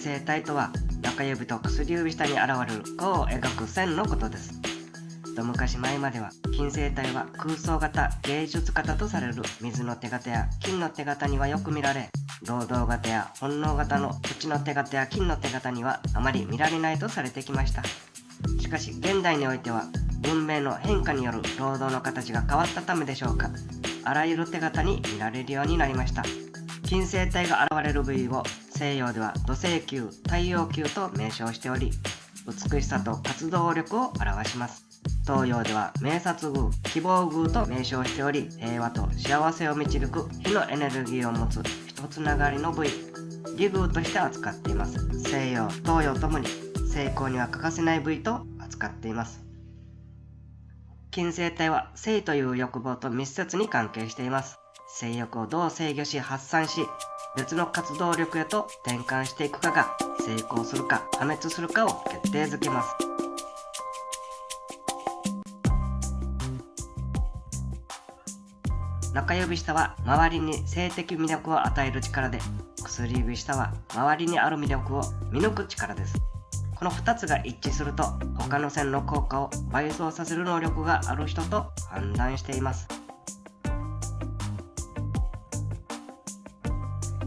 星体とは中指と薬指下に現れる弧を描く線のことです。一昔前までは金星体は空想型芸術型とされる水の手形や金の手形にはよく見られ労働型や本能型の土の手形や金の手形にはあまり見られないとされてきました。しかし現代においては文明の変化による労働の形が変わったためでしょうか。あらゆる手形に見られるようになりました。金星体が現れる部位を西洋では土星球太陽球と名称しており美しさと活動力を表します。東洋では明察宮希望宮と名称しており平和と幸せを導く火のエネルギーを持つ一つながりの部位義宮として扱っています。西洋東洋ともに成功には欠かせない部位と扱っています。金星体は性という欲望と密接に関係しています。性欲をどう制御し発散し別の活動力へと転換していくかが成功するか破滅するかを決定づけます。中指下は周りに性的魅力を与える力で薬指下は周りにある魅力を見抜く力です。この2つが一致すると他の線の効果を倍増させる能力がある人と判断しています。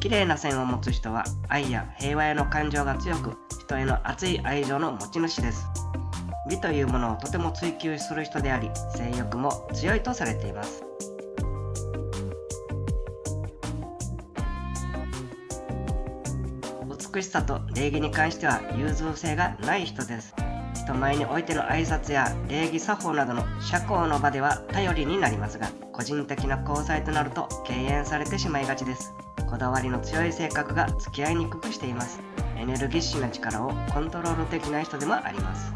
綺麗な線を持つ人は愛や平和への感情が強く人への熱い愛情の持ち主です。美というものをとても追求する人であり性欲も強いとされています。美しさと礼儀に関しては融通性がない人です。人前においての挨拶や礼儀作法などの社交の場では頼りになりますが個人的な交際となると敬遠されてしまいがちです。こだわりの強い性格が付き合いにくくしています。エネルギッシュな力をコントロールできない人でもあります。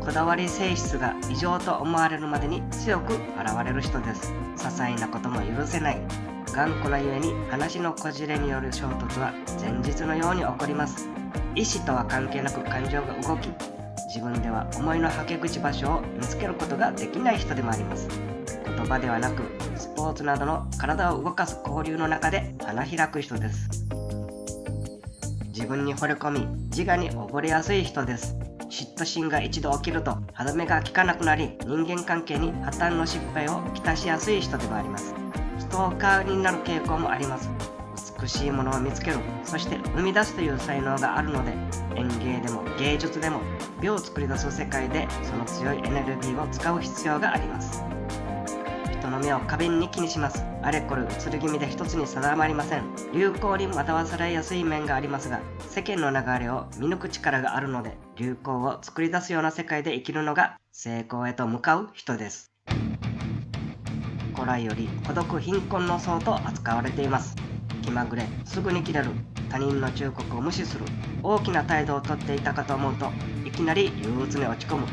こだわり性質が異常と思われるまでに強く現れる人です。些細なことも許せない。頑固なゆえに話のこじれによる衝突は前日のように起こります。意思とは関係なく感情が動き自分では思いのはけ口場所を見つけることができない人でもあります。言葉ではなくスポーツなどの体を動かす交流の中で花開く人です。自分に惚れ込み自我に溺れやすい人です。嫉妬心が一度起きると歯止めが効かなくなり人間関係に破綻の失敗をきたしやすい人でもあります。ストーカーになる傾向もあります。美しいものを見つけるそして生み出すという才能があるので園芸でも芸術でも美を作り出す世界でその強いエネルギーを使う必要があります。人の目を過敏に気にします。あれこれ移り気味で一つに定まりません。流行に惑わされやすい面がありますが世間の流れを見抜く力があるので流行を作り出すような世界で生きるのが成功へと向かう人です。古来より孤独貧困の層と扱われています。気まぐれすぐに切れる他人の忠告を無視する大きな態度をとっていたかと思うといきなり憂鬱に落ち込む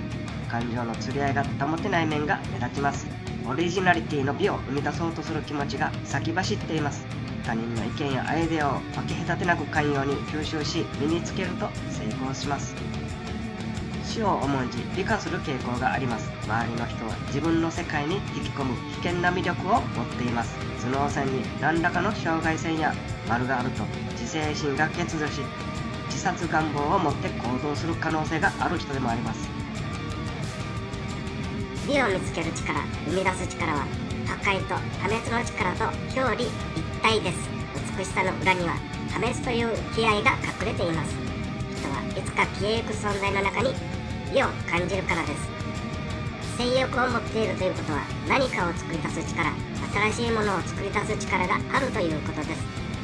感情の釣り合いが保てない面が目立ちます。オリジナリティの美を生み出そうとする気持ちが先走っています他人の意見やアイデアを分け隔てなく寛容に吸収し身につけると成功します。死を重んじ美化する傾向があります。周りの人は自分の世界に引き込む危険な魅力を持っています。頭脳線に何らかの障害線や丸があると自制心が欠如し自殺願望を持って行動する可能性がある人でもあります。美を見つける力生み出す力は破壊と破滅の力と表裏一体です。美しさの裏には破滅という気合が隠れています。人はいつか消えゆく存在の中に美を感じるからです。性欲を持っているということは何かを作り出す力新しいものを作り出す力があるということです。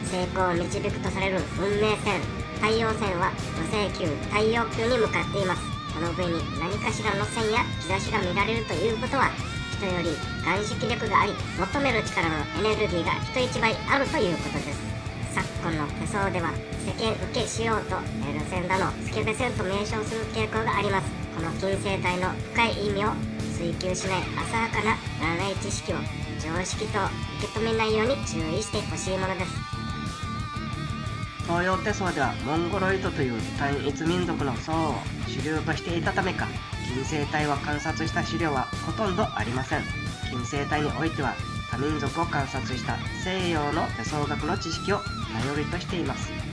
成功を導くとされる運命線太陽線は土星球太陽球に向かっています。この上に何かしらの線や兆しが見られるということは人より眼識力があり求める力のエネルギーが人一倍あるということです。昨今の手相では世間受けしようとエルセンだのスケベ線と名称する傾向があります。この金星体の深い意味を追求しない浅はかな占い知識を常識と受け止めないように注意してほしいものです。東洋手相ではモンゴロイドという単一民族の層を主流としていたためか。金星体を観察した資料はほとんどありません。金星体においては多民族を観察した西洋の手相学の知識を頼りとしています。